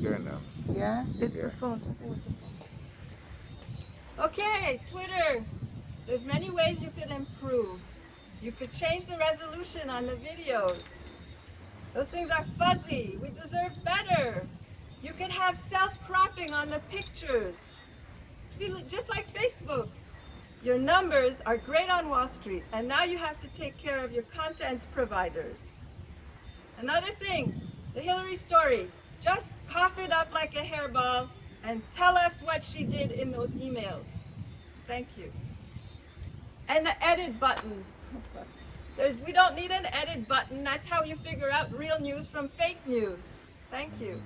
you're doing now. Yeah, it's Yeah. the phone. the phone. Okay, Twitter. There's many ways you could improve. You could change the resolution on the videos. Those things are fuzzy. We deserve better. You could have self-cropping on the pictures. Just like Facebook. Your numbers are great on Wall Street, and now you have to take care of your content providers. Another thing, the Hillary story. Just cough it up like a hairball and tell us what she did in those emails. Thank you. And the edit button. There's, we don't need an edit button. That's how you figure out real news from fake news. Thank you.